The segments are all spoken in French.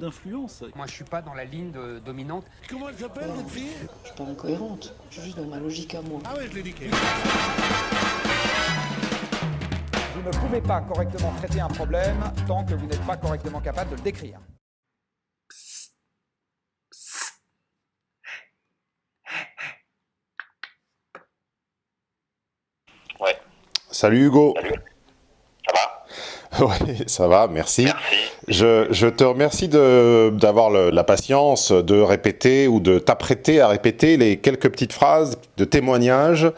d'influence. Moi, je suis pas dans la ligne de- dominante. Comment elle s'appelle cette fille? Je suis pas incohérente, je suis juste dans ma logique à moi. Ah ouais, je l'ai niqué. Vous ne pouvez pas correctement traiter un problème tant que vous n'êtes pas correctement capable de le décrire. Ouais. Salut Hugo. Salut. Oui, ça va, merci. Merci. Je, je te remercie d'avoir la patience de répéter ou de t'apprêter à répéter les quelques petites phrases de témoignages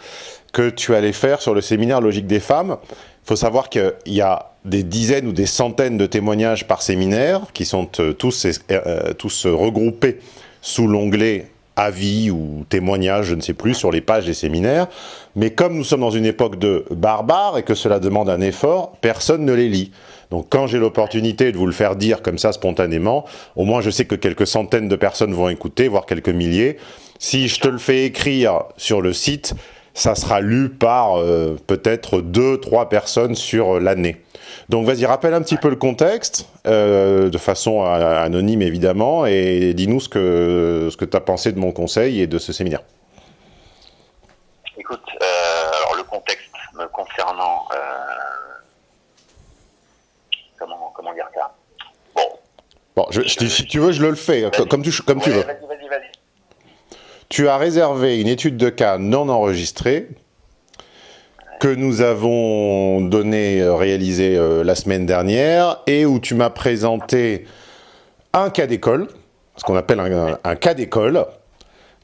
que tu allais faire sur le séminaire Logique des femmes. Il faut savoir qu'il y a des dizaines ou des centaines de témoignages par séminaire qui sont euh, tous, euh, tous regroupés sous l'onglet avis ou témoignages, je ne sais plus, sur les pages des séminaires. Mais comme nous sommes dans une époque de barbares et que cela demande un effort, personne ne les lit. Donc quand j'ai l'opportunité de vous le faire dire comme ça spontanément, au moins je sais que quelques centaines de personnes vont écouter, voire quelques milliers. Si je te le fais écrire sur le site, ça sera lu par euh, peut-être deux, trois personnes sur l'année. Donc vas-y, rappelle un petit peu le contexte, euh, de façon anonyme évidemment, et dis-nous ce que, ce que tu as pensé de mon conseil et de ce séminaire. Écoute, euh, alors le contexte me concernant, euh, comment, comment dire ça? Bon, Bon, je, je te- si tu veux, je le fais, co- comme tu, comme tu veux. Vas-y, vas-y, vas-y. Tu as réservé une étude de cas non enregistrée que nous avons donné, euh, réalisée euh, la semaine dernière et où tu m'as présenté un cas d'école, ce qu'on appelle un, cas d'école,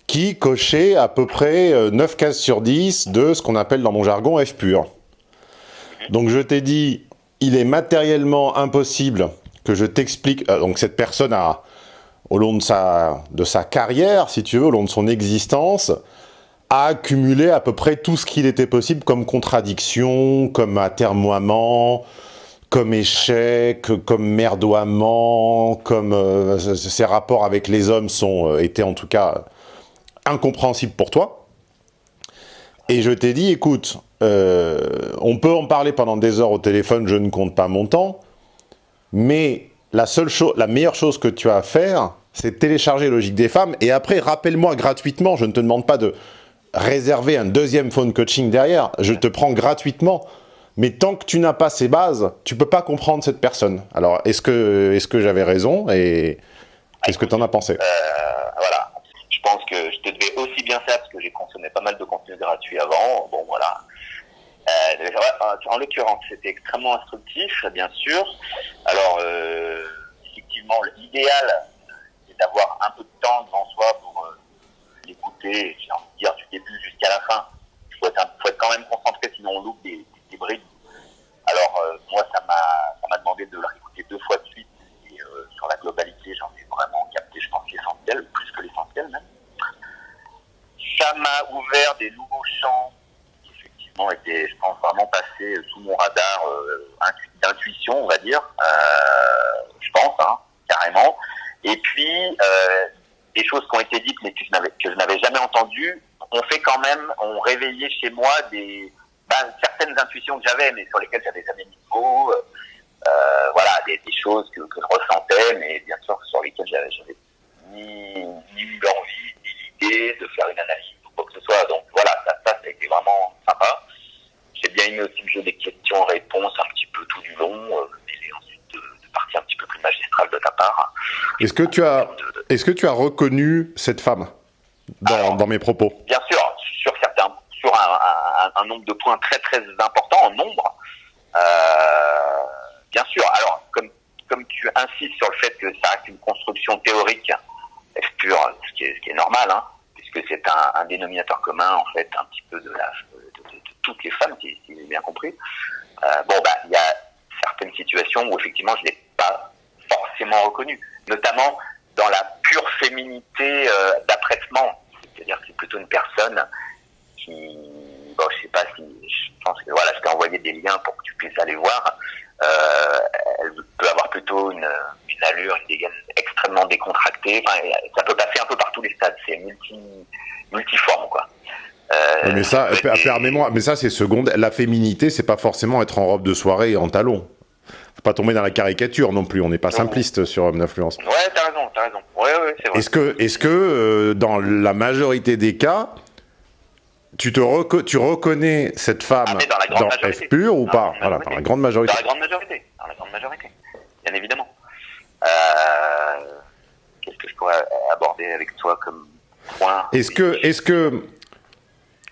qui cochait à peu près euh, 9 cases sur 10 de ce qu'on appelle dans mon jargon F pur. Donc je t'ai dit, il est matériellement impossible que je t'explique, euh, donc cette personne a, au long de sa, de sa carrière, si tu veux, au long de son existence, a accumulé à peu près tout ce qu'il était possible comme contradiction, comme atermoiement, comme échec, comme merdoiement, comme euh, ses rapports avec les hommes sont euh, étaient en tout cas incompréhensibles pour toi. Et je t'ai dit, écoute, euh, on peut en parler pendant des heures au téléphone, je ne compte pas mon temps, mais la seule chose, la meilleure chose que tu as à faire, c'est télécharger Logique des femmes et après rappelle-moi gratuitement. Je ne te demande pas de réserver un deuxième phone coaching derrière. Je te prends gratuitement. Mais tant que tu n'as pas ces bases, tu peux pas comprendre cette personne. Alors, est-ce que, est-ce que j'avais raison et qu'est-ce que tu en as pensé? Euh, voilà. Je pense que je te devais aussi bien faire parce que j'ai consommé pas mal de contenu gratuit avant. Bon, voilà. Euh, en l'occurrence, c'était extrêmement instructif, bien sûr. Alors, euh, effectivement, l'idéal, c'est d'avoir un peu de temps devant soi pour l'écouter, j'ai envie de dire, du début jusqu'à la fin. Il faut être, quand même concentré, sinon on loupe des, des. Alors, euh, moi, ça m'a demandé de le réécouter deux fois de suite. Et euh, sur la globalité, j'en ai vraiment capté, je pense, l'essentiel, plus que l'essentiel même. Ça m'a ouvert des nouveaux champs qui, effectivement, étaient, je pense, vraiment passés sous mon radar euh, intu- d'intuition, on va dire. Je pense, hein, carrément. Et puis, des choses qui ont été dites, mais que je n'avais, jamais entendues, ont fait quand même, ont réveillé chez moi des, ben, certaines intuitions que j'avais, mais sur lesquelles j'avais jamais mis de mots. Euh, euh, voilà, des, des choses que, je ressentais, mais bien sûr sur lesquelles j'avais, j'avais ni, ni l'envie, ni l'idée de faire une analyse ou quoi que ce soit. Donc voilà, ça, ça, a été vraiment sympa. J'ai bien aimé aussi le jeu des questions-réponses un petit peu tout du long, euh, partie un petit peu plus magistrale de ta part. Est-ce que tu as, De- est-ce que tu as reconnu cette femme dans, Alors, dans mes propos? bien sûr, sur certains, sur un, un- un nombre de points très très importants en nombre. Euh, bien sûr. Alors, comme comme tu insistes sur le fait que ça reste une construction théorique, F pur, ce qui est, ce qui est normal, hein, puisque c'est un, un dénominateur commun en fait un petit peu de, la, de, de- de toutes les femmes, si, si j'ai bien compris. Euh, bon, bah, il y a certaines situations où effectivement je l'ai pas forcément reconnu, notamment dans la pure féminité euh, d'apprêtement. C'est-à-dire que c'est plutôt une personne qui, bon, je sais pas si, je pense que voilà, je t'ai envoyé des liens pour que tu puisses aller voir. Euh, elle peut avoir plutôt une, une allure, une dégaine extrêmement décontractée. Enfin, ça peut passer un peu par tous les stades. C'est multi, multiforme, quoi. Euh, mais ça, permets-moi, mais ça c'est seconde. La féminité, c'est pas forcément être en robe de soirée et en talons. Faut pas tomber dans la caricature non plus, on n'est pas simpliste sur homme d'influence. Ouais, t'as raison, t'as raison. Ouais, ouais, c'est vrai. Est-ce que, est-ce que euh, dans la majorité des cas, tu, te reco- tu reconnais cette femme Ah, dans la grande dans. F pur ou Dans pas? la Voilà, dans la grande majorité. Dans la grande majorité. Dans la grande majorité. Bien évidemment. Euh, Qu'est-ce que je pourrais aborder avec toi comme point? Est-ce que, est-ce que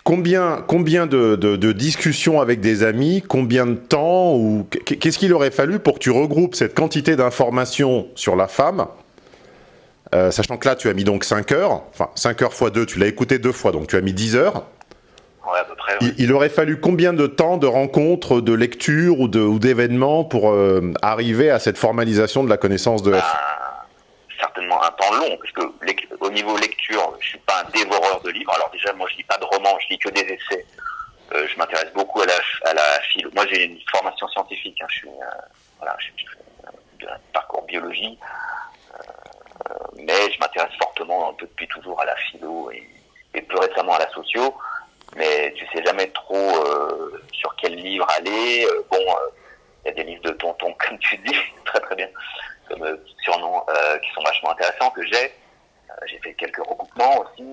combien, combien de, de- de discussions avec des amis, combien de temps ou qu- qu'est-ce qu'il aurait fallu pour que tu regroupes cette quantité d'informations sur la femme, euh, sachant que là tu as mis donc 5 heures, enfin 5 heures fois 2, tu l'as écouté deux fois, donc tu as mis 10 heures. Ouais, à peu près. ouais. Il, il aurait fallu combien de temps de rencontres, de lectures ou d'événements pour euh, arriver à cette formalisation de la connaissance de F Un- certainement un temps long, parce que au niveau lecture, je suis pas un dévoreur de livres. Alors déjà, moi, je lis pas de romans, je lis que des essais. Euh, je m'intéresse beaucoup à la, à la philo. Moi, j'ai une formation scientifique. hein. Je suis, euh, voilà, fais euh, un parcours biologie, mais je m'intéresse fortement un peu depuis toujours à la philo et, et plus récemment à la socio. Mais tu sais jamais trop sur quel livre aller. Bon, il y a des livres de tonton, comme tu dis, très très bien, euh, surnom, euh, qui sont vachement intéressants que j'ai. Euh, j'ai fait quelques recoupements aussi.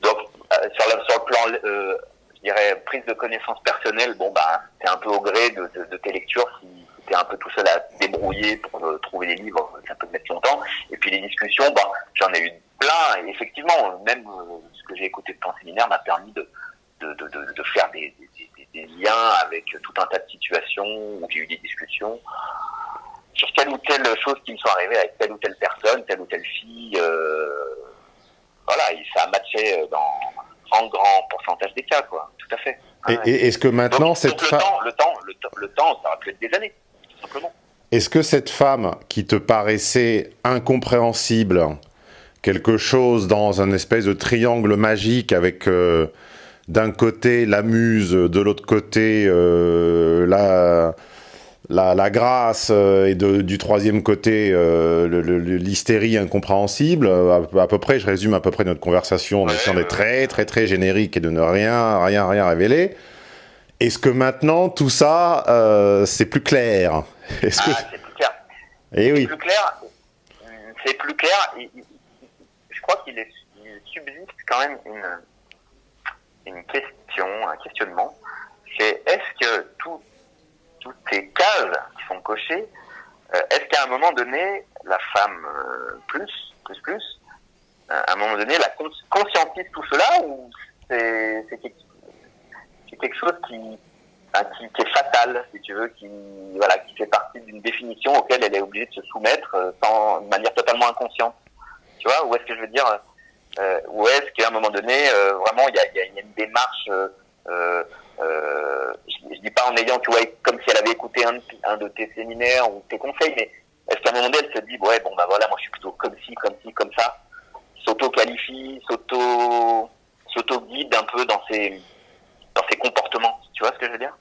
donc, sur, le, sur le plan, je dirais, prise de connaissance personnelle, bon, bah, c'est un peu au gré de, de, tes lectures. Si, si tu es un peu tout seul à débrouiller pour trouver des livres, ça peut mettre longtemps. Et puis les discussions, bah, j'en ai eu plein. Et effectivement, même ce que j'ai écouté de ton séminaire m'a permis de, de, de, de, faire des liens avec tout un tas de situations où j'ai eu des discussions sur telle ou telle chose qui me sont arrivées avec telle ou telle personne, telle ou telle fille. euh, voilà, et ça a matché euh, dans un grand, pourcentage des cas, quoi. Tout à fait. Et, Ouais. et est-ce que maintenant donc, cette donc le, femme, temps, le temps, le temps, le temps, ça aurait pu être des années, tout simplement. est-ce que cette femme qui te paraissait incompréhensible, quelque chose dans un espèce de triangle magique avec euh, d'un côté la muse, de l'autre côté euh, la, la, la grâce euh, et de- du troisième côté euh, l'hystérie incompréhensible, euh, à, à peu près, je résume à peu près notre conversation en essayant d'être très très très générique et de ne rien rien rien révéler. Est-ce que maintenant tout ça euh, c'est plus clair? Est-ce que Ah, c'est plus clair. Eh oui. plus clair, c'est plus clair. je crois qu'il subsiste quand même une, une question, un questionnement. C'est est-ce que tout- toutes ces cases qui sont cochées, euh, est-ce qu'à un moment donné, la femme euh, plus, plus, plus, euh, à un moment donné, la cons- conscientise tout cela ou c'est quelque, chose qui, est fatal, si tu veux, qui voilà, qui fait partie d'une définition auquel elle est obligée de se soumettre sans, de manière totalement inconsciente. Tu vois, où est-ce que je veux dire Où est-ce qu'à un moment donné, vraiment, il y a une démarche. Euh, je, je dis pas en ayant, tu vois, comme si elle avait écouté un, de- un de tes séminaires ou tes conseils, mais est-ce qu'à un moment donné, elle se dit, ouais, bon, bah voilà, moi, je suis plutôt comme ci, comme ci, comme ça, s'auto-qualifie, s'auto, s'auto-guide un peu dans ses, dans ses comportements. Tu vois ce que je veux dire?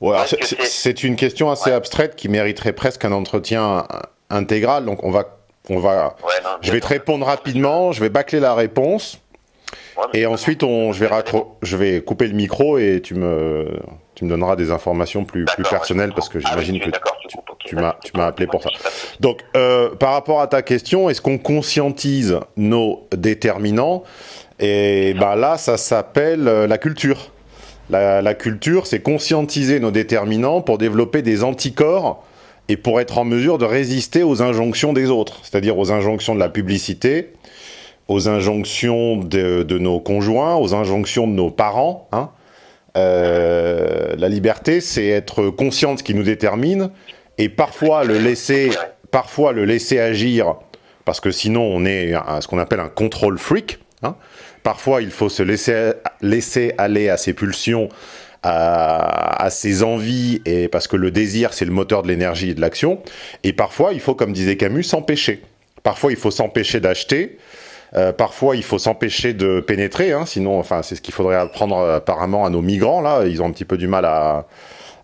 Ouais, c'est- une question assez Ouais. abstraite qui mériterait presque un entretien intégral. Donc on va, on va, Ouais, non, je vais te répondre rapidement, je vais bâcler la réponse et ensuite on, je vais je vais couper le micro et tu me, tu me donneras des informations plus, personnelles parce que Ah oui, j'imagine que tu tu, m'as, tu m'as appelé pour ça. Donc, euh, par rapport à ta question, est-ce qu'on conscientise nos déterminants? Et ben là, ça s'appelle euh, la culture. La, la culture, c'est conscientiser nos déterminants pour développer des anticorps et pour être en mesure de résister aux injonctions des autres, c'est-à-dire aux injonctions de la publicité, aux injonctions de, nos conjoints, aux injonctions de nos parents. hein. Euh, la liberté, c'est être conscient de ce qui nous détermine et parfois le laisser, parfois le laisser agir, parce que sinon on est ce qu'on appelle un control freak. hein. Parfois, il faut se laisser, laisser aller à ses pulsions, à, à ses envies, et parce que le désir, c'est le moteur de l'énergie et de l'action. Et parfois, il faut, comme disait Camus, s'empêcher. Parfois, il faut s'empêcher d'acheter. Euh, parfois, il faut s'empêcher de pénétrer, hein, sinon, enfin, c'est ce qu'il faudrait apprendre euh, apparemment à nos migrants. Là, ils ont un petit peu du mal à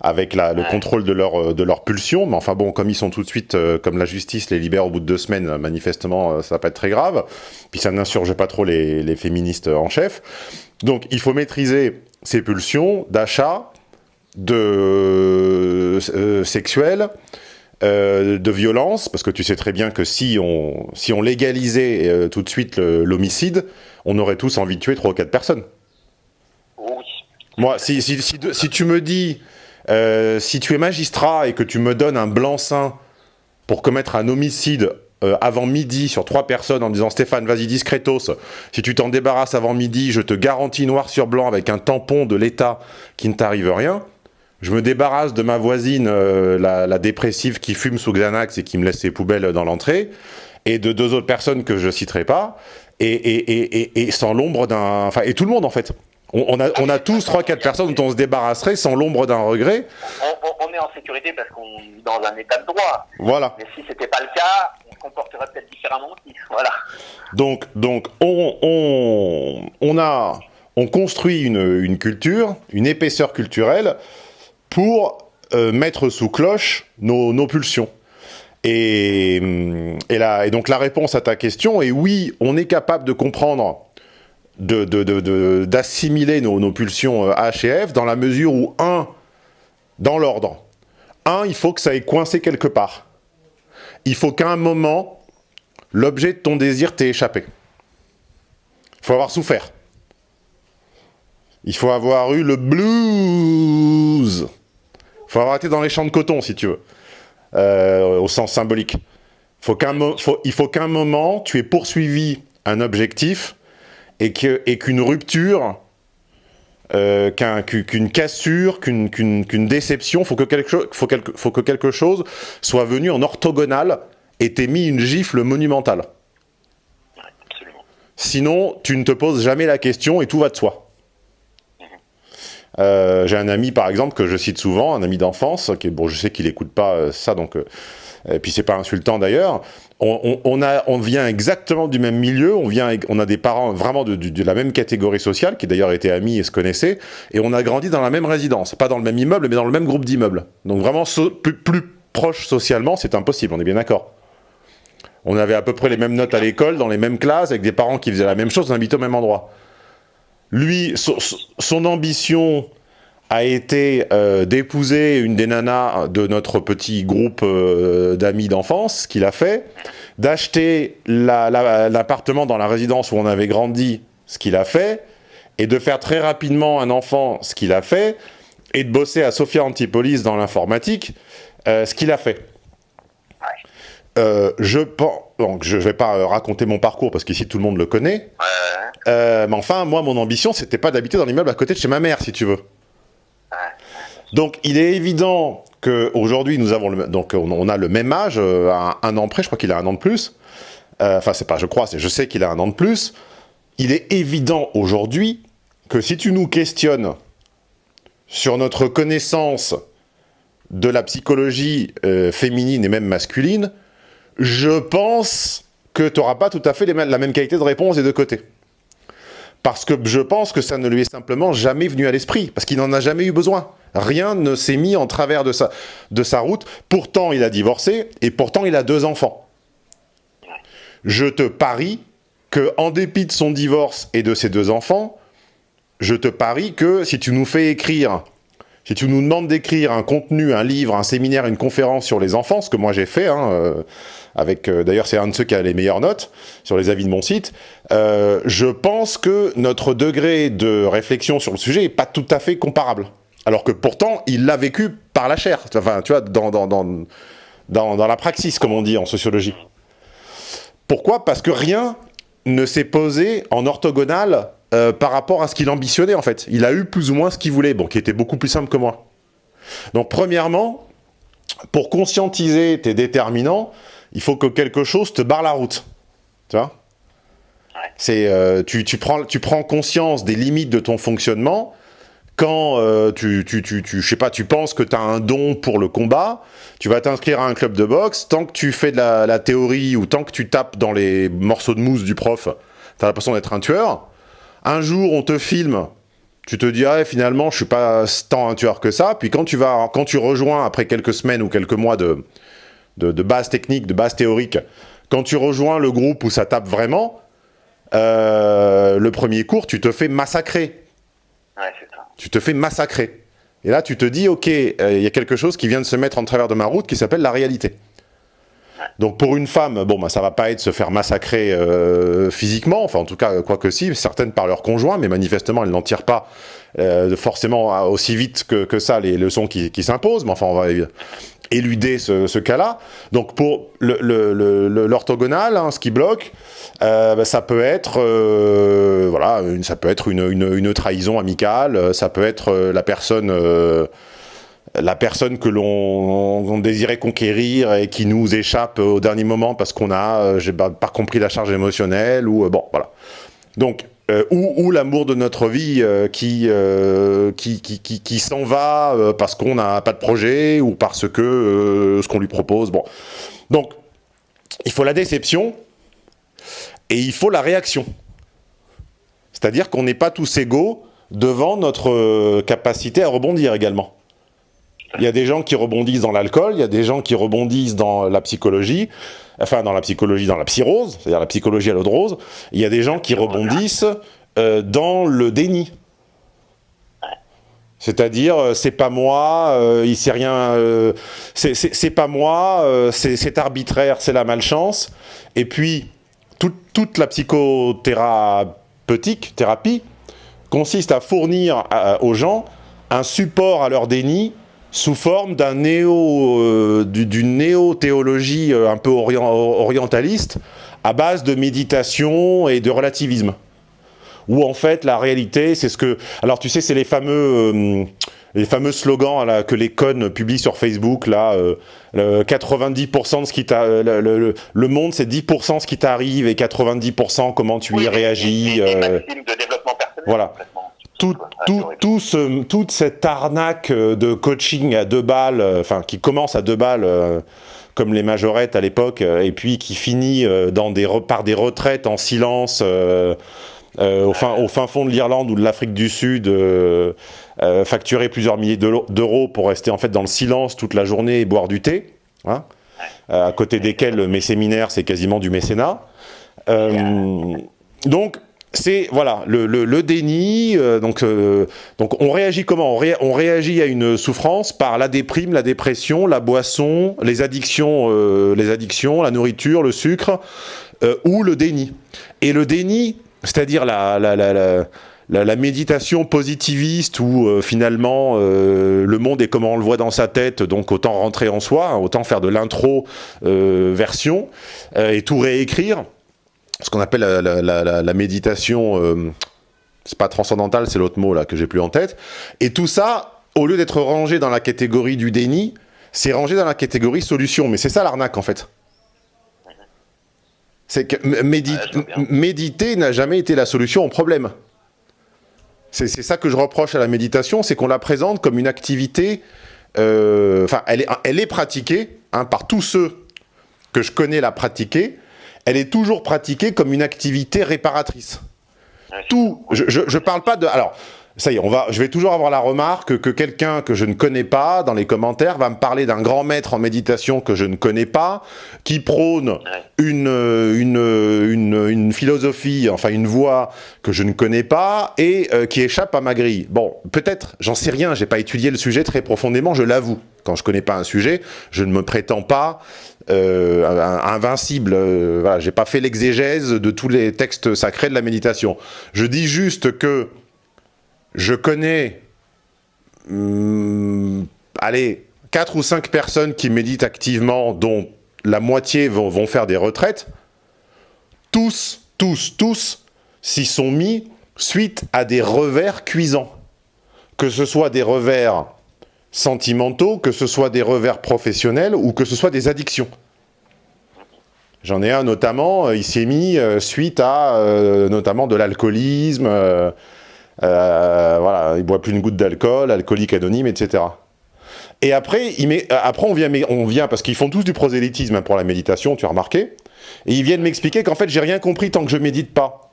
avec la, le Ouais. contrôle de leur euh, de leur pulsion. Mais enfin bon, comme ils sont tout de suite, euh, comme la justice les libère au bout de deux semaines, manifestement, euh, ça va pas être très grave. Puis ça n'insurge pas trop les, les féministes en chef. Donc, il faut maîtriser ses pulsions d'achat de euh, sexuel, euh, de violence, parce que tu sais très bien que si on, si on légalisait euh, tout de suite l'homicide, on aurait tous envie de tuer trois ou quatre personnes. Oui. Moi, si, si, si, si tu me dis, euh, si tu es magistrat et que tu me donnes un blanc-seing pour commettre un homicide avant midi sur trois personnes en disant Stéphane, vas-y discretos, si tu t'en débarrasses avant midi, je te garantis noir sur blanc avec un tampon de l'État qu'il ne t'arrive rien. Je me débarrasse de ma voisine, euh, la, la dépressive qui fume sous Xanax et qui me laisse ses poubelles dans l'entrée, et de deux autres personnes que je citerai pas, et, et, et, et, et sans l'ombre d'un... Enfin, et tout le monde en fait. On, on a, on a tous trois, quatre personnes dont on se débarrasserait sans l'ombre d'un regret. On, on- on est en sécurité parce qu'on est dans un état de droit. Voilà. Mais si c'était pas le cas, on se comporterait peut-être différemment aussi. Voilà. Donc, donc on, on, on a, on construit une, une culture, une épaisseur culturelle pour euh, mettre sous cloche nos, pulsions. Et, hum, et, donc la réponse à ta question est oui, on est capable de comprendre, de- de- de- d'assimiler nos, nos pulsions euh, H et F dans la mesure où, un, dans l'ordre, un, il faut que ça ait coincé quelque part. Il faut qu'à un moment, l'objet de ton désir t'est échappé. Il faut avoir souffert. Il faut avoir eu le blues. Il faut avoir été dans les champs de coton, si tu veux, euh, au sens symbolique. Faut il faut qu'un moment, tu aies poursuivi un objectif et qu'une rupture, euh, qu'un- qu'u- qu'une cassure, qu'une déception, faut que, quelque cho- faut, quelque, faut que quelque chose soit venu en orthogonale et t'ait mis une gifle monumentale. Absolument. Sinon, tu ne te poses jamais la question et tout va de soi. Euh, J'ai un ami, par exemple, que je cite souvent, un ami d'enfance, qui bon, je sais qu'il écoute pas euh, ça, donc, euh, et puis c'est pas insultant d'ailleurs. On, vient exactement du même milieu, on vient, on a des parents vraiment de, la même catégorie sociale, qui d'ailleurs étaient amis et se connaissaient, et on a grandi dans la même résidence, pas dans le même immeuble, mais dans le même groupe d'immeubles. Donc vraiment plus, plus proche socialement, c'est impossible, on est bien d'accord. On avait à peu près les mêmes notes à l'école, dans les mêmes classes, avec des parents qui faisaient la même chose, on habitait au même endroit. Lui, so- so- son ambition a été euh, d'épouser une des nanas de notre petit groupe euh, d'amis d'enfance, ce qu'il a fait, d'acheter la- la- l'appartement dans la résidence où on avait grandi, ce qu'il a fait, et de faire très rapidement un enfant, ce qu'il a fait, et de bosser à Sophia Antipolis dans l'informatique, euh, ce qu'il a fait. Euh, je pense, donc je vais pas euh, raconter mon parcours parce qu'ici tout le monde le connaît. Euh, mais enfin, moi, mon ambition, c'était pas d'habiter dans l'immeuble à côté de chez ma mère, si tu veux. Donc, il est évident que aujourd'hui, nous avons le, donc on, on a le même âge, un, un an près. Je crois qu'il a un an de plus. Euh, Enfin, c'est pas, je crois, c'est, je sais qu'il a un an de plus. Il est évident aujourd'hui que si tu nous questionnes sur notre connaissance de la psychologie euh, féminine et même masculine, je pense que tu n'auras pas tout à fait la même qualité de réponse des deux côtés. Parce que je pense que ça ne lui est simplement jamais venu à l'esprit, parce qu'il n'en a jamais eu besoin. Rien ne s'est mis en travers de sa, de sa route. Pourtant, il a divorcé, et pourtant, il a deux enfants. Je te parie que, en dépit de son divorce et de ses deux enfants, je te parie que si tu nous fais écrire, si tu nous demandes d'écrire un contenu, un livre, un séminaire, une conférence sur les enfants, ce que moi j'ai fait, hein, euh, avec euh, d'ailleurs c'est un de ceux qui a les meilleures notes sur les avis de mon site, euh, je pense que notre degré de réflexion sur le sujet est pas tout à fait comparable. Alors que pourtant, il l'a vécu par la chair, enfin, tu vois, dans, dans, dans, dans, dans la praxis, comme on dit en sociologie. Pourquoi? Parce que rien ne s'est posé en orthogonale euh, par rapport à ce qu'il ambitionnait, en fait. Il a eu plus ou moins ce qu'il voulait, bon, qui était beaucoup plus simple que moi. Donc, premièrement, pour conscientiser tes déterminants, il faut que quelque chose te barre la route. Tu vois? C'est, euh, tu, tu, prends, tu prends conscience des limites de ton fonctionnement quand euh, tu, tu, tu, tu, je sais pas, tu penses que tu as un don pour le combat, tu vas t'inscrire à un club de boxe, tant que tu fais de la, la théorie ou tant que tu tapes dans les morceaux de mousse du prof, tu as l'impression d'être un tueur. Un jour, on te filme, tu te dis, ah, finalement, je suis pas tant un tueur que ça. Puis quand tu, vas, quand tu rejoins, après quelques semaines ou quelques mois de, de, de base technique, de base théorique, quand tu rejoins le groupe où ça tape vraiment, euh, le premier cours, tu te fais massacrer. Ouais, c'est ça. Tu te fais massacrer. Et là, tu te dis, ok, euh, il y a quelque chose qui vient de se mettre en travers de ma route qui s'appelle la réalité. Donc pour une femme, bon, bah, ça va pas être se faire massacrer euh, physiquement, enfin en tout cas, quoi que si, certaines par leur conjoint, mais manifestement, elles n'en tirent pas euh, forcément aussi vite que, que ça les leçons qui, qui s'imposent, mais enfin, on va éluder ce, cas-là. Donc pour l'orthogonal, hein, ce qui bloque, euh, bah, ça peut être, voilà, une, ça peut être une, une, trahison amicale, ça peut être la personne la personne que l'on désirait conquérir et qui nous échappe au dernier moment parce qu'on a, euh, j'ai pas, compris la charge émotionnelle ou euh, bon voilà. Donc euh, ou, ou l'amour de notre vie qui, qui, qui, qui, s'en va parce qu'on n'a pas de projet ou parce que ce qu'on lui propose. Bon, donc il faut la déception et il faut la réaction. C'est-à-dire qu'on n'est pas tous égaux devant notre capacité à rebondir également. Il y a des gens qui rebondissent dans l'alcool, il y a des gens qui rebondissent dans la psychologie, enfin dans la psychologie, dans la psyrose, c'est-à-dire la psychologie à l'eau de rose. Il y a des gens qui rebondissent euh, dans le déni. C'est-à-dire, euh, c'est pas moi, euh, il sait rien, c'est pas moi, c'est arbitraire, c'est la malchance. Et puis, tout, toute la psychothérapeutique, thérapie, consiste à fournir aux gens un support à leur déni sous forme d'un néo, euh, d'une néo-théologie euh, un peu orient, orientaliste à base de méditation et de relativisme. Où en fait la réalité, c'est ce que, alors tu sais, c'est les fameux, euh, les fameux slogans là, que les connes publient sur Facebook là. Euh, 90% de ce qui t'a, le, le, le, monde c'est 10% ce qui t'arrive et 90% comment tu oui, y réagis. De développement personnel. Voilà tout, tout, tout ce, toute cette arnaque de coaching à deux balles, enfin qui commence à deux balles, euh, comme les majorettes à l'époque, et puis qui finit euh, dans des par des retraites en silence euh, au, fin, au fin fond de l'Irlande ou de l'Afrique du Sud, facturer plusieurs milliers d'euros pour rester en fait dans le silence toute la journée et boire du thé, hein, à côté desquels mes séminaires c'est quasiment du mécénat. donc c'est voilà le, le, le déni. Euh, donc, euh, donc on réagit comment? On, on, réagit à une souffrance par la déprime, la dépression, la boisson, les addictions, euh, les addictions, la nourriture, le sucre ou le déni. Et le déni, c'est-à-dire la, la, la, la, la, méditation positiviste où euh, finalement euh, le monde est comme on le voit dans sa tête, donc autant rentrer en soi, hein, autant faire de l'intro euh, version et tout réécrire ce qu'on appelle la, la, la, la méditation, euh, c'est pas transcendantale, c'est l'autre mot là que j'ai plus en tête. Et tout ça, au lieu d'être rangé dans la catégorie du déni, c'est rangé dans la catégorie solution. Mais c'est ça l'arnaque en fait. C'est que médi ouais, méditer n'a jamais été la solution au problème. C'est ça que je reproche à la méditation, c'est qu'on la présente comme une activité. Enfin, euh, elle, est, elle est pratiquée hein, par tous ceux que je connais la pratiquer elle est toujours pratiquée comme une activité réparatrice. Tout, je, je, je parle pas de, alors, ça y est, on va, je vais toujours avoir la remarque que quelqu'un que je ne connais pas dans les commentaires va me parler d'un grand maître en méditation que je ne connais pas, qui prône une, une, une, une philosophie, enfin une voie que je ne connais pas et euh, qui échappe à ma grille. Bon, peut-être, j'en sais rien, j'ai pas étudié le sujet très profondément, je l'avoue. Quand je connais pas un sujet, je ne me prétends pas euh, invincible. Euh, voilà, j'ai pas fait l'exégèse de tous les textes sacrés de la méditation. Je dis juste que je connais, hum, allez, quatre ou cinq personnes qui méditent activement, dont la moitié vont faire des retraites. Tous, tous, tous s'y sont mis suite à des revers cuisants. Que ce soit des revers sentimentaux, que ce soit des revers professionnels ou que ce soit des addictions. J'en ai un notamment, il s'est mis euh, suite à euh, notamment de l'alcoolisme, euh, euh, voilà, il boit plus une goutte d'alcool, alcoolique anonyme, etc. Et après, il met, après on vient, on vient parce qu'ils font tous du prosélytisme hein, pour la méditation, tu as remarqué, et ils viennent m'expliquer qu'en fait j'ai rien compris tant que je médite pas.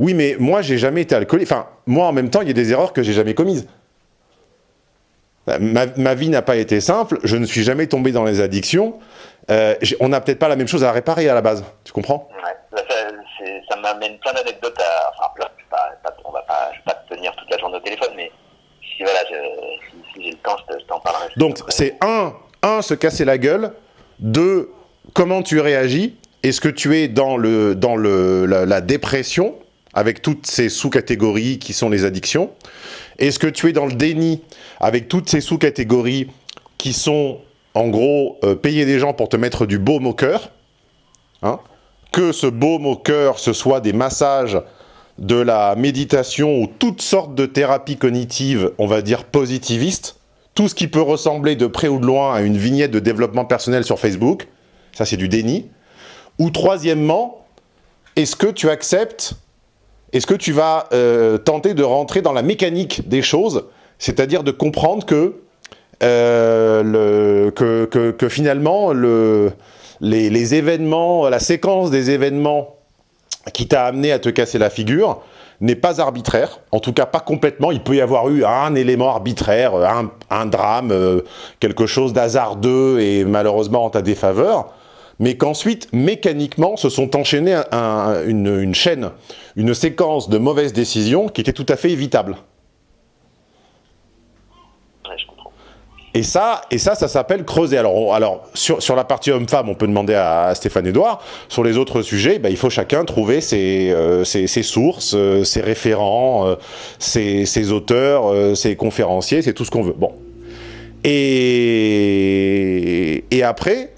Oui, mais moi j'ai jamais été alcoolique. Enfin, moi en même temps, il y a des erreurs que j'ai jamais commises. Ma, ma vie n'a pas été simple, je ne suis jamais tombé dans les addictions. Euh, on n'a peut-être pas la même chose à réparer à la base, tu comprends? Ouais, ça, ça m'amène plein d'anecdotes à. Enfin, plein, pas, pas, on va pas, je vais pas te tenir toute la journée au téléphone, mais si voilà, si, si temps, je te- je t'en parlerai. Donc, c'est un, un, se casser la gueule. Deux, comment tu réagis. Est-ce que tu es dans, le, dans le, la, la dépression, avec toutes ces sous-catégories qui sont les addictions Est-ce que tu es dans le déni, avec toutes ces sous-catégories qui sont, en gros, euh, payer des gens pour te mettre du baume au cœur hein? Que ce baume au cœur, ce soit des massages, de la méditation ou toutes sortes de thérapies cognitives, on va dire positivistes, tout ce qui peut ressembler de près ou de loin à une vignette de développement personnel sur Facebook, ça c'est du déni. Ou troisièmement, est-ce que tu acceptes, est-ce que tu vas euh, tenter de rentrer dans la mécanique des choses, c'est-à-dire de comprendre que, euh, finalement le, les, événements, la séquence des événements qui t'a amené à te casser la figure n'est pas arbitraire, en tout cas pas complètement. Il peut y avoir eu un élément arbitraire, un, un drame, euh, quelque chose d'hasardeux et malheureusement en ta défaveur, mais qu'ensuite, mécaniquement, se sont enchaînées un- un- une, une chaîne, une séquence de mauvaises décisions qui était tout à fait évitable. Et ça, et ça, ça s'appelle creuser. Alors, on- alors sur, sur la partie homme-femme, on peut demander à, à Stéphane Edouard. Sur les autres sujets, bah, il faut chacun trouver ses, euh, ses, ses sources, euh, ses référents, euh, ses, ses auteurs, ses conférenciers, c'est tout ce qu'on veut. Bon. Et, et après,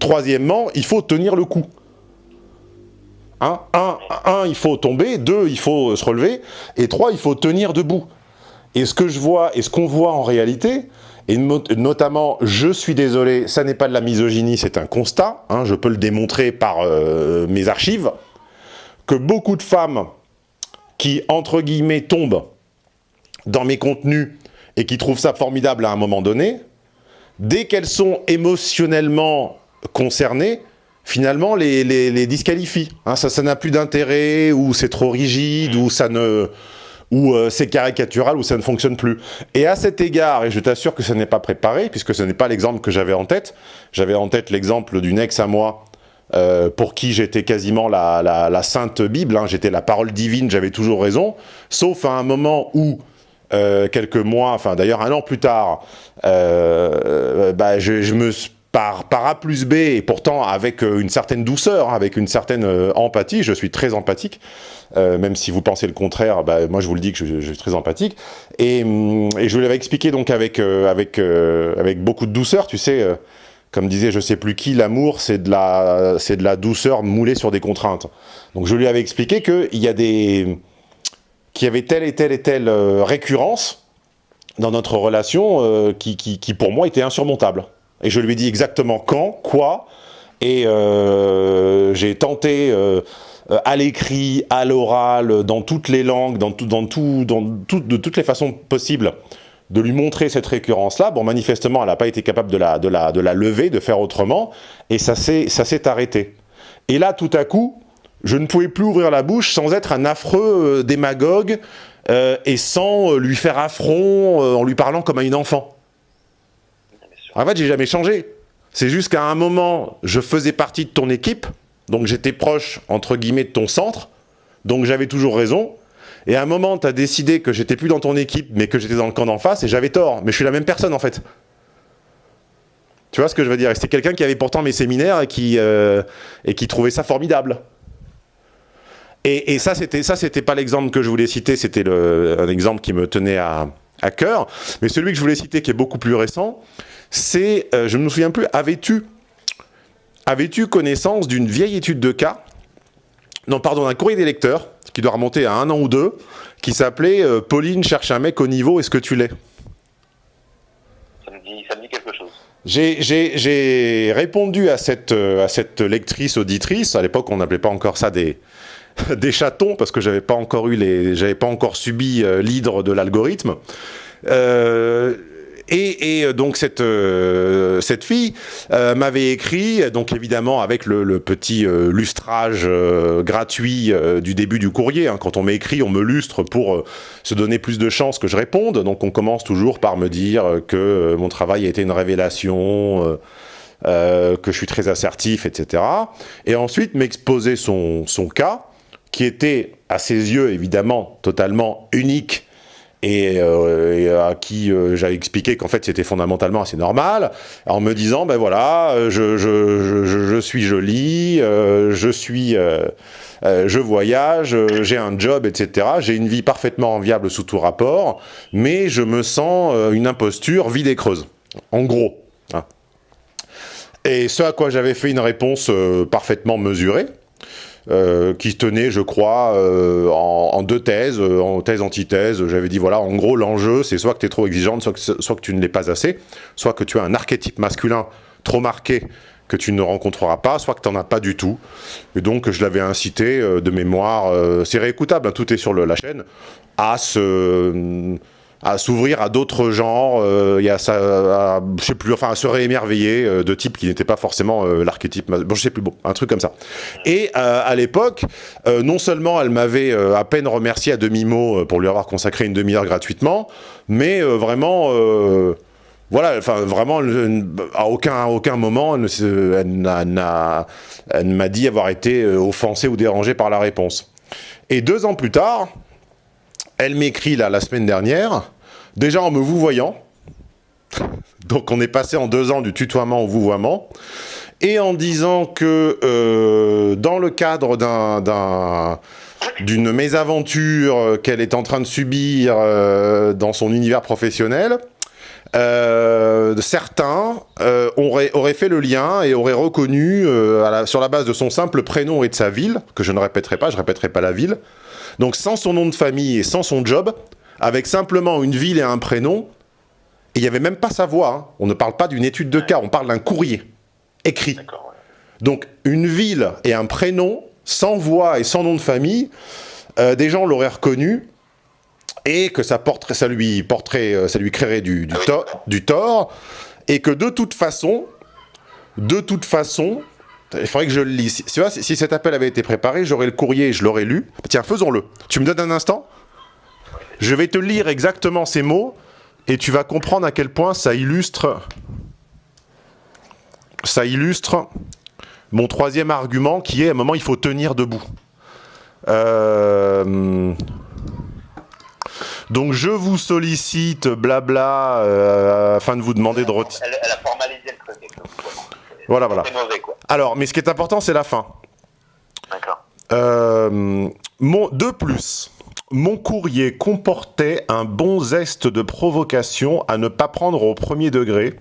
troisièmement, il faut tenir le coup. Hein? Un, un, il faut tomber. Deux, il faut se relever. Et trois, il faut tenir debout. Et ce que je vois, et ce qu'on voit en réalité, et notamment, je suis désolé, ça n'est pas de la misogynie, c'est un constat, hein, je peux le démontrer par euh, mes archives, que beaucoup de femmes qui, entre guillemets, tombent dans mes contenus et qui trouvent ça formidable à un moment donné, dès qu'elles sont émotionnellement concernées, finalement, les, les, les disqualifient. Hein, ça ça n'a plus d'intérêt, ou c'est trop rigide, ou ça ne ou euh, c'est caricatural, ou ça ne fonctionne plus. Et à cet égard, et je t'assure que ce n'est pas préparé, puisque ce n'est pas l'exemple que j'avais en tête, j'avais en tête l'exemple d'une ex à moi, euh, pour qui j'étais quasiment la, la, sainte Bible, hein, j'étais la parole divine, j'avais toujours raison, sauf à un moment où, euh, quelques mois, enfin d'ailleurs un an plus tard, bah, je, je me par, A plus B, et pourtant avec euh, une certaine douceur, hein, avec une certaine euh, empathie, je suis très empathique, euh, même si vous pensez le contraire, bah, moi je vous le dis que je, suis très empathique, et, hum, et je vous l'avais expliqué donc avec, avec, avec beaucoup de douceur, tu sais, comme disait je sais plus qui, l'amour c'est de, la, de la douceur moulée sur des contraintes. Donc je lui avais expliqué qu'il y avait telle et telle et telle récurrence dans notre relation qui, qui, pour moi, était insurmontable. Et je lui ai dit exactement quand, quoi, et euh, j'ai tenté euh, à l'écrit, à l'oral, dans toutes les langues, dans tout, dans tout, de toutes les façons possibles, de lui montrer cette récurrence-là. Bon, manifestement, elle n'a pas été capable de la, de, la, de la lever, de faire autrement, et ça s'est arrêté. Et là, tout à coup, je ne pouvais plus ouvrir la bouche sans être un affreux euh, démagogue et sans lui faire affront en lui parlant comme à une enfant. En fait, j'ai jamais changé. C'est juste qu'à un moment, je faisais partie de ton équipe, donc j'étais proche, entre guillemets, de ton centre, donc j'avais toujours raison. Et à un moment, tu as décidé que j'étais plus dans ton équipe, mais que j'étais dans le camp d'en face, et j'avais tort. Mais je suis la même personne, en fait. Tu vois ce que je veux dire? C'était quelqu'un qui avait pourtant mes séminaires et qui, euh, et qui trouvait ça formidable. Et, ça, c'était ça, c'était pas l'exemple que je voulais citer, c'était un exemple qui me tenait à cœur. Mais celui que je voulais citer, qui est beaucoup plus récent, c'est, euh, je ne me souviens plus, avais-tu connaissance d'une vieille étude de cas Non, pardon, d'un courrier des lecteurs, qui doit remonter à un an ou deux, qui s'appelait euh, Pauline cherche un mec au niveau, est-ce que tu l'es? Ça me dit, ça me dit quelque chose. J'ai- répondu à cette, euh, à cette lectrice auditrice. À l'époque, on n'appelait pas encore ça des, des chatons parce que j'avais pas encore eu les, j'avais pas encore subi l'hydre de l'algorithme. Euh, et, euh, donc cette euh, cette fille euh, m'avait écrit, donc évidemment avec le, petit lustrage gratuit du début du courrier. hein. Quand on m'écrit, on me lustre pour se donner plus de chances que je réponde. Donc on commence toujours par me dire que mon travail a été une révélation. que je suis très assertif, etc. Et ensuite m'exposer son, son cas, qui était à ses yeux évidemment totalement unique et, euh, à qui euh, j'avais expliqué qu'en fait c'était fondamentalement assez normal, en me disant ben voilà, euh, je, je, je, je- suis jolie, euh, je suis, euh, euh, je voyage, j'ai un job, etc. J'ai une vie parfaitement enviable sous tout rapport, mais je me sens une imposture vide et creuse. En gros. hein. Et ce à quoi j'avais fait une réponse parfaitement mesurée, euh, qui tenait, je crois, euh, en, deux thèses, euh, en thèse, antithèse. J'avais dit, voilà, en gros, l'enjeu, c'est soit que tu es trop exigeante, soit que, tu ne l'es pas assez, soit que tu as un archétype masculin trop marqué que tu ne rencontreras pas, soit que tu n'en as pas du tout. Et donc, je l'avais incité de mémoire, c'est réécoutable, hein, tout est sur la chaîne, à se à s'ouvrir à d'autres genres, il y a ça, à, je sais plus, enfin à se réémerveiller euh, de types qui n'étaient pas forcément euh, l'archétype, bon je sais plus, bon, un truc comme ça. Et euh, à l'époque, non seulement elle m'avait à peine remercié à demi-mot pour lui avoir consacré une demi-heure gratuitement, mais vraiment, voilà, enfin vraiment, à aucun, à aucun moment, elle ne m'a dit avoir été offensée ou dérangée par la réponse. Et deux ans plus tard, elle m'écrit là la semaine dernière, déjà en me vous voyant. Donc on est passé en deux ans du tutoiement au vouvoiement. Et en disant que euh, dans le cadre d'un- d'un- d'une mésaventure euh, qu'elle est en train de subir euh, dans son univers professionnel, certains auraient, auraient fait le lien et auraient reconnu, sur la base de son simple prénom et de sa ville, que je ne répéterai pas, je répéterai pas la ville, donc sans son nom de famille et sans son job, avec simplement une ville et un prénom, et il n'y avait même pas sa voix. hein. On ne parle pas d'une étude de cas, on parle d'un courrier écrit. Donc une ville et un prénom, sans voix et sans nom de famille, euh, des gens l'auraient reconnu et que ça, porterait, ça, lui, porterait, euh, ça lui créerait du, du, Ah to- du tort et que de toute façon, de toute façon, il faudrait que je le lise. Si, tu vois, si, si cet appel avait été préparé, j'aurais le courrier et je l'aurais lu. Tiens, faisons-le. Tu me donnes un instant? Je vais te lire exactement ces mots et tu vas comprendre à quel point ça illustre ça illustre mon troisième argument qui est à un moment il faut tenir debout. Euh, Donc je vous sollicite, blabla, euh, afin de vous demander de retirer. Elle, elle a formalisé le truc. avec le vouvoiement. Voilà, voilà. C'est mauvais, quoi. Alors, mais ce qui est important, c'est la fin. D'accord. Euh, mon, de plus, mon courrier comportait un bon zeste de provocation à ne pas prendre au premier degré,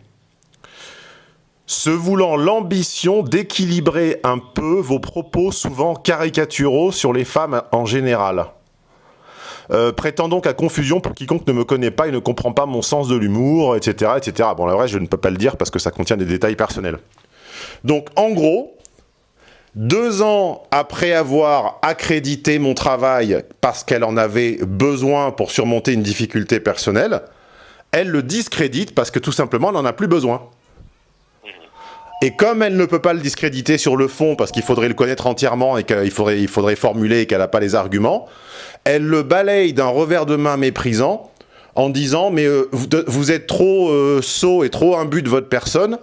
se voulant l'ambition d'équilibrer un peu vos propos souvent caricaturaux sur les femmes en général. Euh, prêtant donc à confusion pour quiconque ne me connaît pas et ne comprend pas mon sens de l'humour, etc., etc. Bon, la vrai, je ne peux pas le dire parce que ça contient des détails personnels. Donc, en gros, deux ans après avoir accrédité mon travail parce qu'elle en avait besoin pour surmonter une difficulté personnelle, elle le discrédite parce que tout simplement elle n'en a plus besoin. Et comme elle ne peut pas le discréditer sur le fond parce qu'il faudrait le connaître entièrement et qu'il faudrait, il faudrait formuler et qu'elle n'a pas les arguments, elle le balaye d'un revers de main méprisant en disant mais euh, vous êtes trop euh, sot et trop imbu de votre personne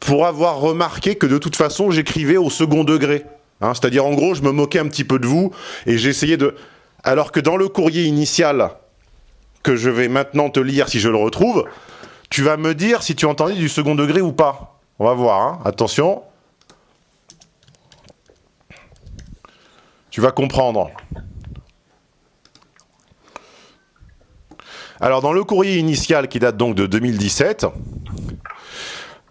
pour avoir remarqué que de toute façon j'écrivais au second degré. Hein, C'est-à-dire en gros je me moquais un petit peu de vous et j'essayais de... Alors que dans le courrier initial que je vais maintenant te lire si je le retrouve, tu vas me dire si tu entendais du second degré ou pas. On va voir, hein. attention. Tu vas comprendre. Alors dans le courrier initial qui date donc de 2017,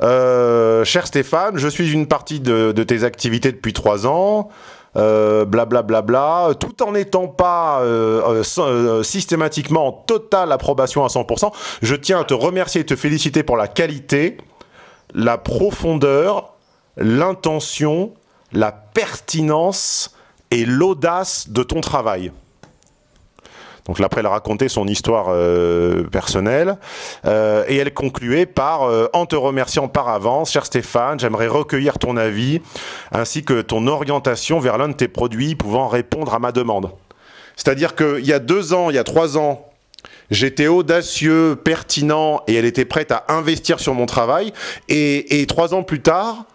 euh, cher Stéphane, je suis une partie de, tes activités depuis trois ans. Euh, blablabla, tout en n'étant pas euh, systématiquement en totale approbation à 100%, je tiens à te remercier et te féliciter pour la qualité, la profondeur, l'intention, la pertinence et l'audace de ton travail. Donc après, elle racontait son histoire euh, personnelle euh, et elle concluait par euh, En te remerciant par avance, cher Stéphane, j'aimerais recueillir ton avis ainsi que ton orientation vers l'un de tes produits pouvant répondre à ma demande. C'est-à-dire qu'il y a deux ans, il y a trois ans, J'étais audacieux, pertinent, et elle était prête à investir sur mon travail. Et trois ans plus tard,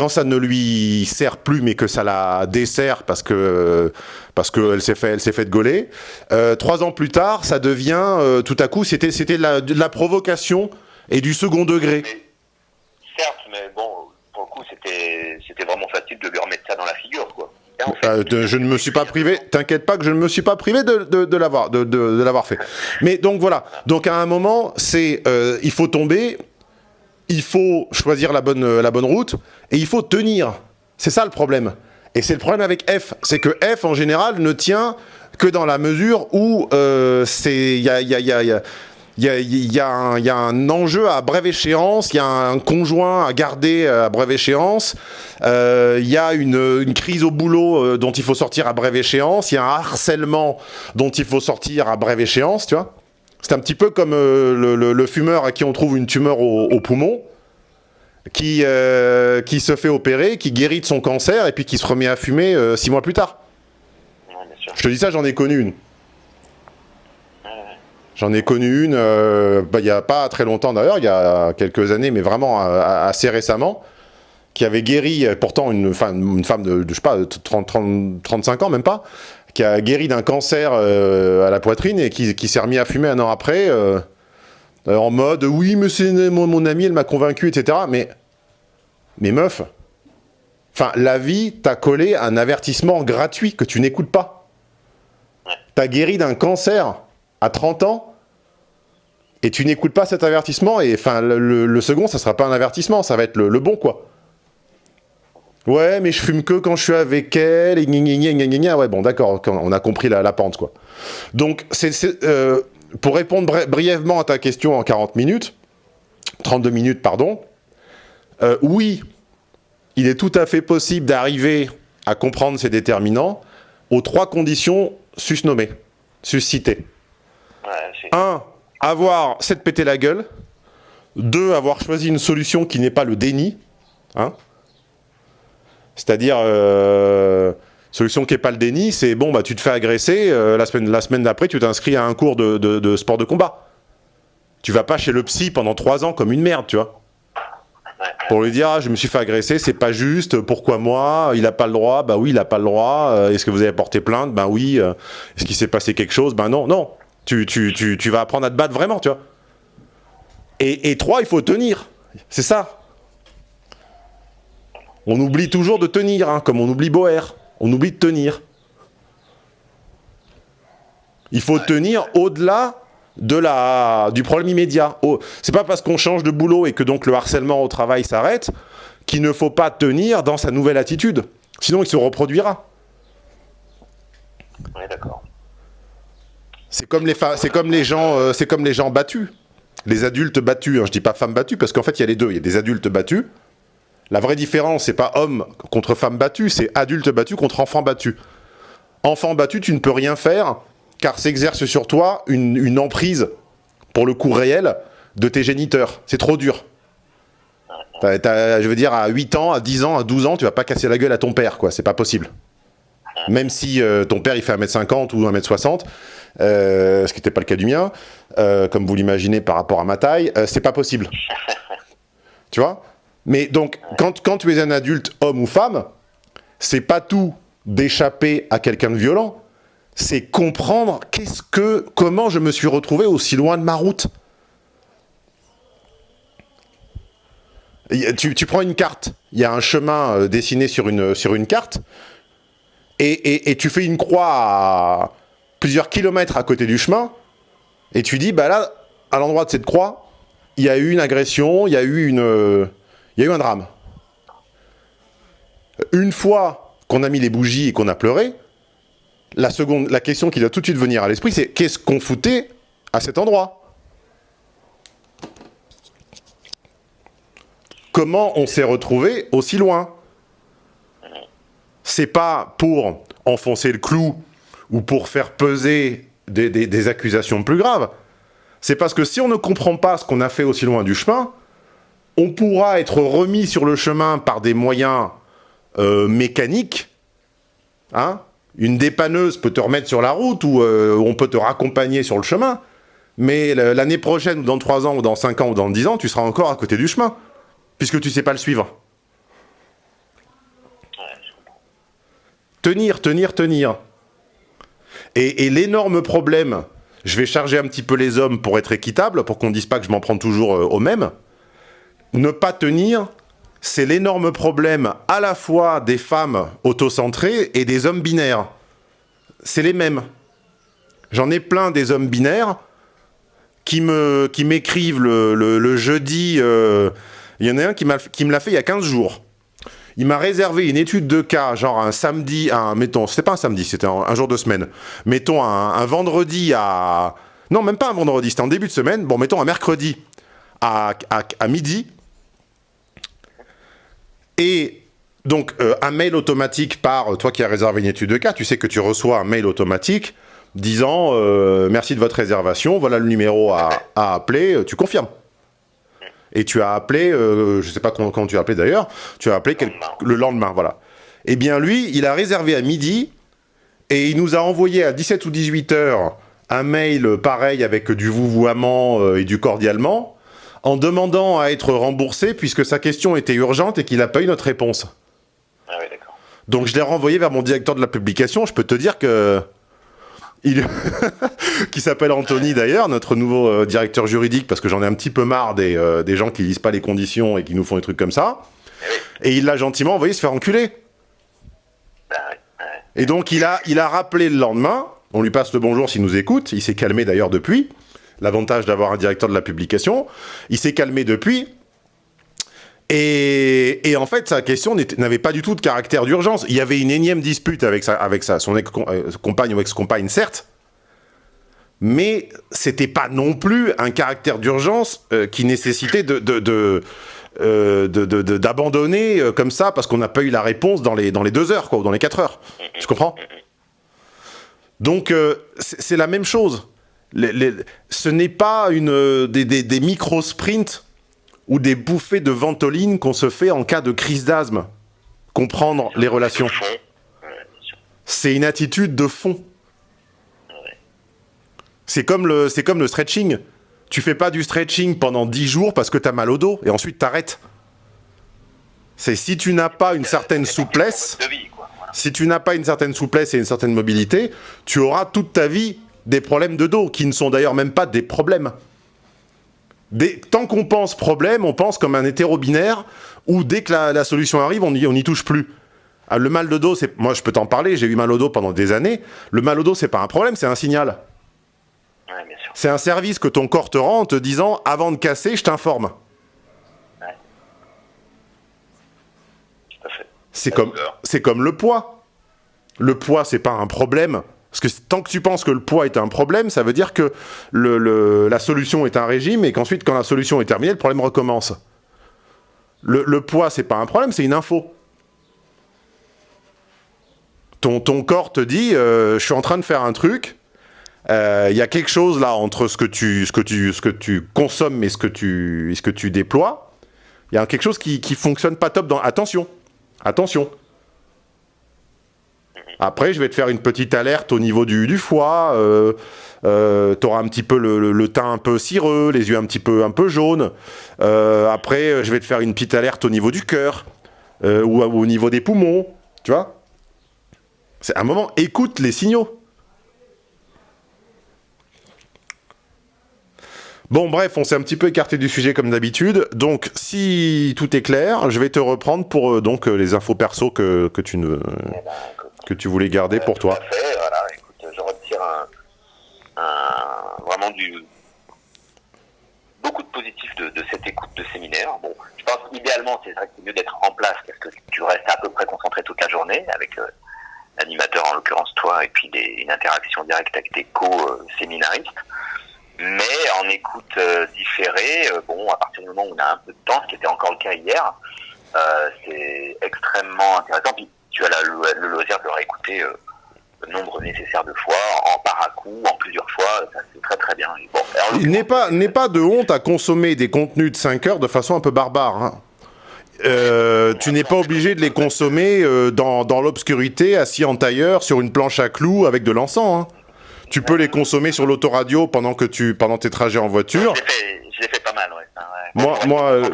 quand ça ne lui sert plus, mais que ça la dessert parce que parce qu'elle s'est fait, elle s'est fait gauler. Euh, trois ans plus tard, ça devient euh, tout à coup, c'était c'était de la, de la provocation et du second degré. Certes, mais bon, pour le coup, c'était c'était vraiment facile de lui remettre ça dans la figure, quoi. Et en fait, Euh, de- je ne me suis pas privé, t'inquiète pas que je ne me suis pas privé de, de, de l'avoir de, de- de l'avoir fait. Mais donc voilà, donc à un moment, c'est euh, il faut tomber, il faut choisir la bonne, euh, la bonne route, et il faut tenir. C'est ça le problème. Et c'est le problème avec F, c'est que F en général ne tient que dans la mesure où euh, il y a, y a- y y a- il y a, y un, y a un enjeu à brève échéance, il y a un conjoint à garder à brève échéance, euh, il y a une, une crise au boulot euh, dont il faut sortir à brève échéance, il y a un harcèlement dont il faut sortir à brève échéance, tu vois. C'est un petit peu comme euh, le, le- le fumeur à qui on trouve une tumeur au, au poumon, qui, euh, qui se fait opérer, qui guérit de son cancer et puis qui se remet à fumer euh, six mois plus tard. ouais, bien sûr. Je te dis ça, j'en ai connu une. J'en ai connu une, bah, il n'y a pas très longtemps d'ailleurs, il y a quelques années, mais vraiment assez récemment, qui avait guéri, pourtant une, femme- une femme de, de, je sais pas, 30, 30, 35 ans, même pas, qui a guéri d'un cancer euh, à la poitrine et qui, s'est remis à fumer un an après, euh, euh, en mode « oui, mais c'est mon, mon ami, elle m'a convaincu, etc. » Mais, meuf, enfin, la vie t'a collé un avertissement gratuit que tu n'écoutes pas. T'as guéri d'un cancer à 30 ans et tu n'écoutes pas cet avertissement et enfin le, le- second ça sera pas un avertissement ça va être le bon quoi ouais mais je fume que quand je suis avec elle et gna gna gna gna gna gna. ouais bon d'accord on a compris la, la pente quoi donc c'est euh, pour répondre bri- brièvement à ta question en 40 minutes 32 minutes pardon euh, oui il est tout à fait possible d'arriver à comprendre ces déterminants aux trois conditions susnommées suscitées Ouais, 1. Avoir s'être pété la gueule. 2. Avoir choisi une solution qui n'est pas le déni. Hein C'est-à-dire, euh, solution qui n'est pas le déni, c'est bon, bah, tu te fais agresser, euh, la semaine, la semaine d'après, tu t'inscris à un cours de, sport de combat. Tu vas pas chez le psy pendant 3 ans comme une merde, tu vois. Pour lui dire, ah, je me suis fait agresser, c'est pas juste, pourquoi moi Il a pas le droit, bah oui, il a pas le droit. Euh, Est-ce que vous avez porté plainte Ben oui. Euh, Est-ce qu'il s'est passé quelque chose Ben non, non. Tu, tu, tu, tu vas apprendre à te battre vraiment, tu vois. Et, et trois, il faut tenir. C'est ça. On oublie toujours de tenir, hein, comme on oublie Boer. On oublie de tenir. Il faut tenir au-delà de la, du problème immédiat. Oh, c'est pas parce qu'on change de boulot et que donc le harcèlement au travail s'arrête qu'il ne faut pas tenir dans sa nouvelle attitude. Sinon, il se reproduira. ouais, d'accord. C'est comme les c'est comme les gens, euh, c'est comme les gens battus, les adultes battus. hein, je dis pas femmes battues parce qu'en fait il y a les deux. Il y a des adultes battus. La vraie différence, c'est pas homme contre femme battue, c'est adulte battu contre enfant battu. Enfant battu, tu ne peux rien faire car s'exerce sur toi une, une emprise, pour le coup réel, de tes géniteurs. C'est trop dur. T'as- je veux dire, à 8 ans, à 10 ans, à 12 ans, tu vas pas casser la gueule à ton père, quoi. C'est pas possible. Même si euh, ton père il fait 1m50 ou 1m60, euh, ce qui n'était pas le cas du mien, euh, comme vous l'imaginez par rapport à ma taille, c'est pas possible. tu vois? Mais donc, quand, tu es un adulte, homme ou femme, c'est pas tout d'échapper à quelqu'un de violent, c'est comprendre qu'est-ce que, comment je me suis retrouvé aussi loin de ma route. Tu, prends une carte, il y a un chemin euh, dessiné sur une, carte, et tu fais une croix à plusieurs kilomètres à côté du chemin, et tu dis, bah là, à l'endroit de cette croix, il y a eu une agression, il y a eu une, euh, il y a eu un drame. Une fois qu'on a mis les bougies et qu'on a pleuré, la question qui doit tout de suite venir à l'esprit, c'est qu'est-ce qu'on foutait à cet endroit? Comment on s'est retrouvé aussi loin? C'est pas pour enfoncer le clou ou pour faire peser des accusations plus graves. C'est parce que si on ne comprend pas ce qu'on a fait aussi loin du chemin, on pourra être remis sur le chemin par des moyens euh, mécaniques. Hein Une dépanneuse peut te remettre sur la route ou euh, on peut te raccompagner sur le chemin. Mais l'année prochaine, ou dans 3 ans, ou dans 5 ans, ou dans 10 ans, tu seras encore à côté du chemin. Puisque tu sais pas le suivre. Tenir, tenir, tenir. Et, l'énorme problème, je vais charger un petit peu les hommes pour être équitable, pour qu'on dise pas que je m'en prends toujours euh, au même. Ne pas tenir, c'est l'énorme problème à la fois des femmes autocentrées et des hommes binaires. C'est les mêmes. J'en ai plein des hommes binaires qui me qui m'écrivent le, le- jeudi. euh, Il y en a un qui, qui me l'a fait il y a 15 jours. Il m'a réservé une étude de cas, genre un samedi, un, mettons, c'était pas un samedi, c'était un, jour de semaine. Mettons un, vendredi à. Non, même pas un vendredi, c'était en début de semaine. Bon, mettons un mercredi à, à midi. Et donc, euh, un mail automatique par toi qui as réservé une étude de cas, tu sais que tu reçois un mail automatique disant euh, merci de votre réservation, voilà le numéro à, à appeler, euh, tu confirmes. Et tu as appelé, euh, je sais pas quand, quand tu as appelé d'ailleurs, tu as appelé quel- le lendemain, voilà. Eh bien lui, il a réservé à midi et il nous a envoyé à 17 ou 18 heures un mail euh, pareil avec du vouvoiement euh, et du cordialement en demandant à être remboursé puisque sa question était urgente et qu'il n'a pas eu notre réponse. Ah oui, d'accord. Donc je l'ai renvoyé vers mon directeur de la publication. Je peux te dire que il qui s'appelle Anthony d'ailleurs, notre nouveau euh, directeur juridique, parce que j'en ai un petit peu marre des, euh, des gens qui lisent pas les conditions et qui nous font des trucs comme ça. Et il l'a gentiment envoyé se faire enculer. Ouais, ouais. Et donc il a, il a rappelé le lendemain. On lui passe le bonjour s'il nous écoute. Il s'est calmé d'ailleurs depuis. L'avantage d'avoir un directeur de la publication. Il s'est calmé depuis. Et, en fait, sa question n'avait pas du tout de caractère d'urgence. Il y avait une énième dispute avec, sa, avec sa, son ex- euh, ou ex-compagne, certes, mais c'était pas non plus un caractère d'urgence euh, qui nécessitait de, de, de, de- d'abandonner euh, comme ça parce qu'on n'a pas eu la réponse dans les, dans les deux heures, quoi, ou dans les quatre heures. Tu comprends? Donc, c'est la même chose. Les- les- ce n'est pas une, des, des, des micro-sprints ou des bouffées de ventoline qu'on se fait en cas de crise d'asthme. Comprendre les relations. C'est une attitude de fond. C'est comme le, c'est comme le stretching. Tu fais pas du stretching pendant 10 jours parce que t'as mal au dos et ensuite t'arrêtes. C'est si tu n'as pas une certaine souplesse, si tu n'as pas une certaine souplesse et une certaine mobilité, tu auras toute ta vie des problèmes de dos, qui ne sont d'ailleurs même pas des problèmes. Des- tant qu'on pense problème, on pense comme un hétérobinaire, où dès que la, la solution arrive, on n'y on touche plus. Ah, le mal de dos, c'est, moi je peux t'en parler, j'ai eu mal au dos pendant des années. Le mal au dos, c'est pas un problème, c'est un signal. Ouais. C'est un service que ton corps te rend en te disant, avant de casser, je t'informe. C'est comme, comme le poids. Le poids, c'est pas un problème. Parce que tant que tu penses que le poids est un problème, ça veut dire que la solution est un régime et qu'ensuite, quand la solution est terminée, le problème recommence. Le, le poids, c'est pas un problème, c'est une info. Ton, corps te dit, euh, je suis en train de faire un truc. euh, Il y a quelque chose là entre ce que tu, consommes et ce que tu, et ce que tu déploies. Il y a quelque chose qui, qui fonctionne pas top. Dans... Attention, attention. Après, je vais te faire une petite alerte au niveau du, foie. Euh, euh, tu auras un petit peu le, teint un peu cireux, les yeux un petit peu, un peu jaunes. Euh, après, je vais te faire une petite alerte au niveau du cœur euh, ou, au niveau des poumons. Tu vois C'est un moment, écoute les signaux. Bon, bref, on s'est un petit peu écarté du sujet comme d'habitude. Donc, si tout est clair, je vais te reprendre pour euh, donc euh, les infos perso que, que tu ne que tu voulais garder pour Tout toi. à fait, voilà. Écoute, je retire un, un- vraiment du beaucoup de positifs de, de cette écoute de séminaire. Bon, je pense qu'idéalement, c'est vrai que c'est mieux d'être en place parce que tu restes à peu près concentré toute la journée avec euh, l'animateur, en l'occurrence toi, et puis des- une interaction directe avec tes co-séminaristes. Mais en écoute euh, différée, euh, bon, à partir du moment où on a un peu de temps, ce qui était encore le cas hier, c'est extrêmement intéressant. Puis tu as la- le, le loisir de le réécouter euh, le nombre nécessaire de fois, en par à coup, en plusieurs fois, ça c'est très très bien. Et Bon, alors, Il n'est pas, n'est pas de honte à consommer des contenus de 5 heures de façon un peu barbare. hein. Euh, tu n'es pas obligé de les consommer euh, dans, dans l'obscurité, assis en tailleur, sur une planche à clous avec de l'encens. hein. Tu peux les consommer sur l'autoradio pendant que tu pendant tes trajets en voiture. Je l'ai fait, je l'ai fait pas mal, ouais. ça, ouais. Moi- moi, euh.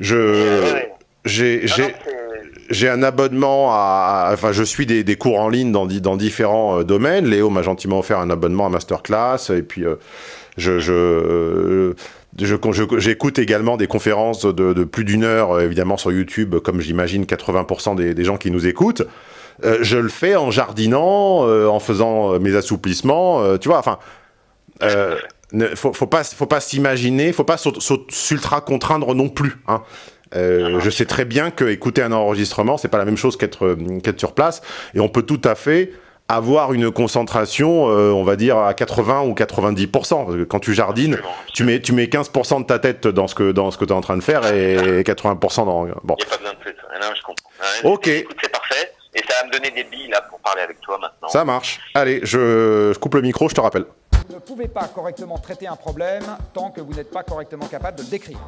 Je j'ai j'ai un abonnement à, Enfin, je suis des, cours en ligne dans, dans différents euh, domaines. Léo m'a gentiment offert un abonnement à Masterclass. Et puis, euh, je... je euh, je- je- J'écoute également des conférences de, plus d'une heure, euh, évidemment, sur YouTube, comme j'imagine 80% des, des gens qui nous écoutent. Euh, je le fais en jardinant, euh, en faisant euh, mes assouplissements, euh, tu vois, enfin... Euh, ne, faut, pas, faut pas s'imaginer, faut pas s'ultra contraindre non plus. Hein. Euh, je sais très bien que écouter un enregistrement, c'est pas la même chose qu'être euh, qu'être sur place, et on peut tout à fait avoir une concentration, euh, on va dire à 80 ou 90% Parce que Quand tu jardines, Absolument. tu mets tu mets 15% de ta tête dans ce que dans ce que tu es en train de faire et 80% dans bon. Il n'y a pas besoin de plus. Non, je comprends. Ok. C'est parfait. Et ça va me donner des billes là pour parler avec toi maintenant. Ça marche. Allez, je, je coupe le micro, je te rappelle. Vous ne pouvez pas correctement traiter un problème tant que vous n'êtes pas correctement capable de le décrire.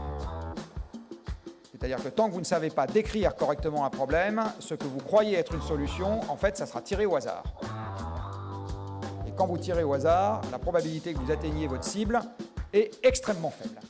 C'est-à-dire que tant que vous ne savez pas décrire correctement un problème, ce que vous croyez être une solution, en fait, ça sera tiré au hasard. Et quand vous tirez au hasard, la probabilité que vous atteigniez votre cible est extrêmement faible.